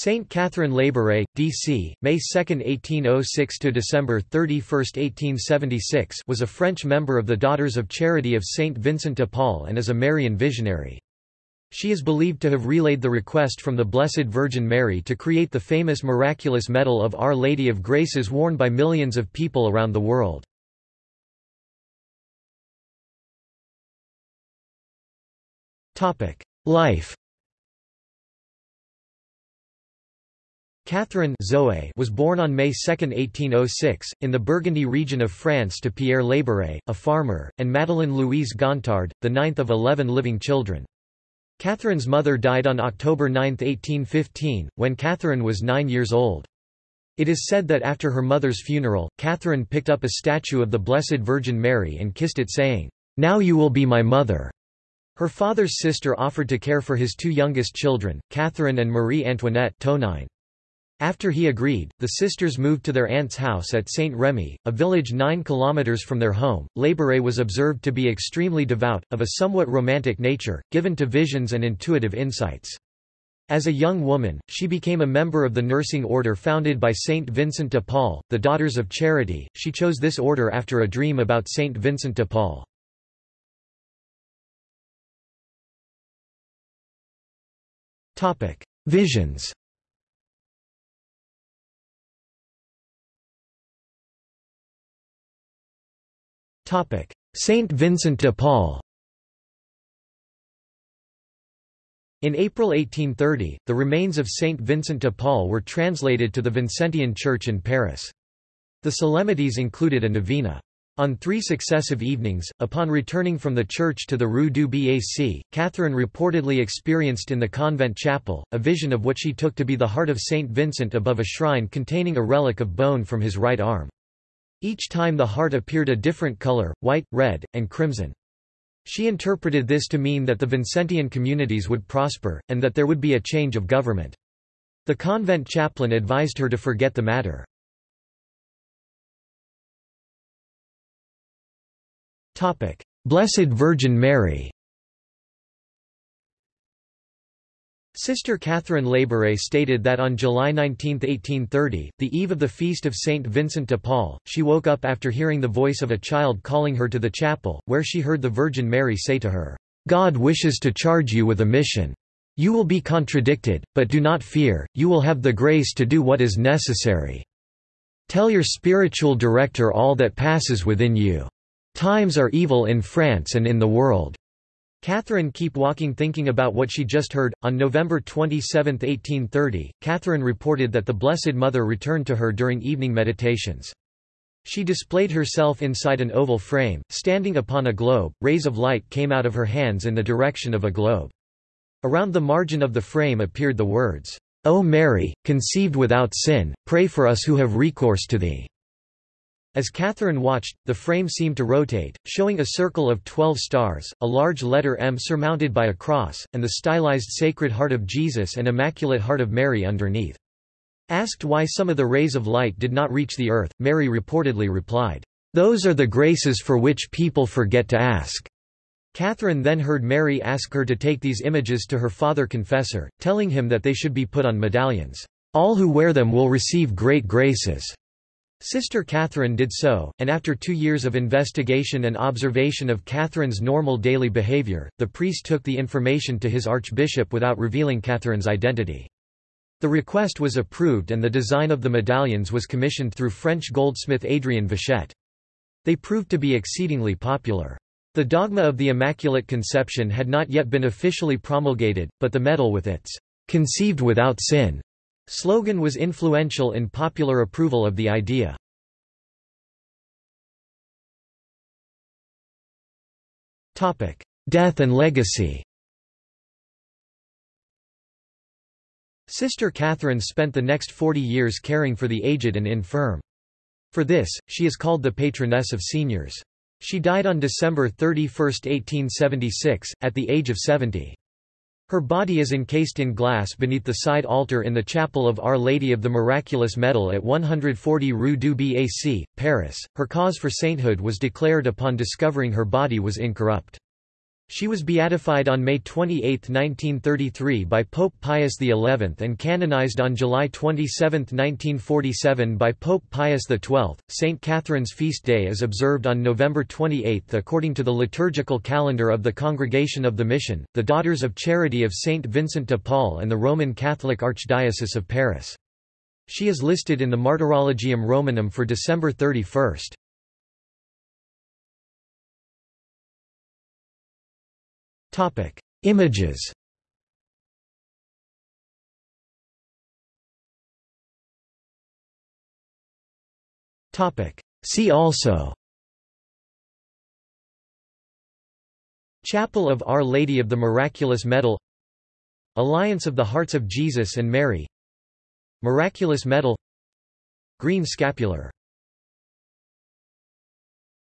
Saint Catherine Labouré, D.C., May 2, 1806 to December 31, 1876, was a French member of the Daughters of Charity of Saint Vincent de Paul and is a Marian visionary. She is believed to have relayed the request from the Blessed Virgin Mary to create the famous miraculous medal of Our Lady of Graces worn by millions of people around the world. Life Catherine Zoe was born on May 2, 1806, in the Burgundy region of France to Pierre Labouré, a farmer, and Madeleine Louise Gontard, the ninth of eleven living children. Catherine's mother died on October 9, 1815, when Catherine was nine years old. It is said that after her mother's funeral, Catherine picked up a statue of the Blessed Virgin Mary and kissed it saying, "'Now you will be my mother'". Her father's sister offered to care for his two youngest children, Catherine and Marie Antoinette Tonine. After he agreed, the sisters moved to their aunt's house at Saint Remy, a village nine kilometers from their home. Labouré was observed to be extremely devout, of a somewhat romantic nature, given to visions and intuitive insights. As a young woman, she became a member of the nursing order founded by Saint Vincent de Paul, the Daughters of Charity. She chose this order after a dream about Saint Vincent de Paul. Visions Saint Vincent de Paul In April 1830, the remains of Saint Vincent de Paul were translated to the Vincentian Church in Paris. The solemnities included a novena. On three successive evenings, upon returning from the church to the Rue du Bac, Catherine reportedly experienced in the convent chapel, a vision of what she took to be the heart of Saint Vincent above a shrine containing a relic of bone from his right arm. Each time the heart appeared a different color, white, red, and crimson. She interpreted this to mean that the Vincentian communities would prosper, and that there would be a change of government. The convent chaplain advised her to forget the matter. Blessed Virgin Mary Sister Catherine Labouré stated that on July 19, 1830, the eve of the feast of Saint Vincent de Paul, she woke up after hearing the voice of a child calling her to the chapel, where she heard the Virgin Mary say to her, "'God wishes to charge you with a mission. You will be contradicted, but do not fear, you will have the grace to do what is necessary. Tell your spiritual director all that passes within you. Times are evil in France and in the world. Catherine keep walking thinking about what she just heard. On November 27, 1830, Catherine reported that the Blessed Mother returned to her during evening meditations. She displayed herself inside an oval frame, standing upon a globe, rays of light came out of her hands in the direction of a globe. Around the margin of the frame appeared the words, O Mary, conceived without sin, pray for us who have recourse to thee. As Catherine watched, the frame seemed to rotate, showing a circle of twelve stars, a large letter M surmounted by a cross, and the stylized Sacred Heart of Jesus and Immaculate Heart of Mary underneath. Asked why some of the rays of light did not reach the earth, Mary reportedly replied, "'Those are the graces for which people forget to ask.'" Catherine then heard Mary ask her to take these images to her father confessor, telling him that they should be put on medallions. All who wear them will receive great graces. Sister Catherine did so, and after two years of investigation and observation of Catherine's normal daily behavior, the priest took the information to his archbishop without revealing Catherine's identity. The request was approved and the design of the medallions was commissioned through French goldsmith Adrien Vachette. They proved to be exceedingly popular. The dogma of the Immaculate Conception had not yet been officially promulgated, but the medal with its "'conceived without sin' Slogan was influential in popular approval of the idea. Death and legacy Sister Catherine spent the next 40 years caring for the aged and infirm. For this, she is called the patroness of seniors. She died on December 31, 1876, at the age of 70. Her body is encased in glass beneath the side altar in the chapel of Our Lady of the Miraculous Medal at 140 Rue du Bac, Paris. Her cause for sainthood was declared upon discovering her body was incorrupt. She was beatified on May 28, 1933 by Pope Pius XI and canonized on July 27, 1947 by Pope Pius XII. St. Catherine's feast day is observed on November 28 according to the liturgical calendar of the Congregation of the Mission, the Daughters of Charity of St. Vincent de Paul and the Roman Catholic Archdiocese of Paris. She is listed in the Martyrologium Romanum for December 31. Topic: Images. Topic: See also. Chapel of Our Lady of the Miraculous Medal. Alliance of the Hearts of Jesus and Mary. Miraculous Medal. Green Scapular